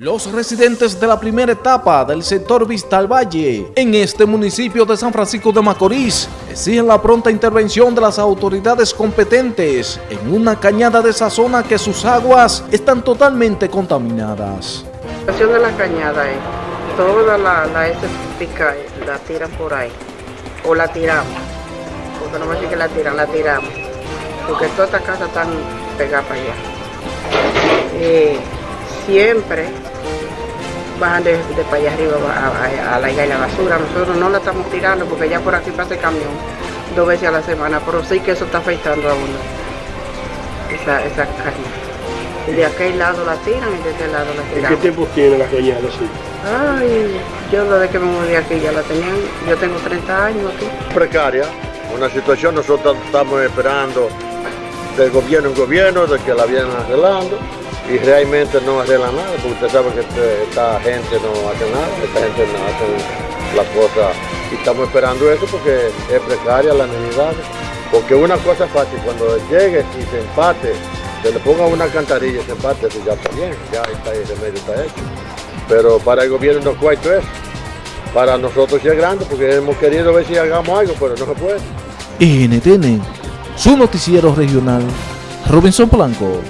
Los residentes de la primera etapa del sector Vista al Valle en este municipio de San Francisco de Macorís exigen la pronta intervención de las autoridades competentes en una cañada de esa zona que sus aguas están totalmente contaminadas. La situación de la cañada es, toda la, la pica la tiran por ahí, o la tiramos, porque no me decir que la tiran, la tiramos, porque todas estas casas están pegadas para allá. Eh, siempre bajan de, de para allá arriba a, a, a la, la basura. Nosotros no la estamos tirando porque ya por aquí pasa el camión dos veces a la semana, pero sí que eso está afectando a uno, esa, esa caña. Y de aquel lado la tiran y de este lado la tiran. ¿Qué tiempo tiene la cañada así? Ay, yo desde que me mudé aquí ya la tenían, yo tengo 30 años aquí. Precaria, una situación nosotros estamos esperando del gobierno en gobierno, de que la vienen arreglando y realmente no arregla nada, porque usted sabe que este, esta gente no hace nada, esta gente no hace las cosas y estamos esperando eso porque es precaria la necesidad. Porque una cosa es fácil, cuando llegue y se empate, se le ponga una cantarilla y se empate, eso ya está bien, ya está, el remedio está hecho. Pero para el gobierno no cuento eso. Para nosotros sí es grande porque hemos querido ver si hagamos algo, pero no se puede. NTN, su noticiero regional, Robinson Blanco.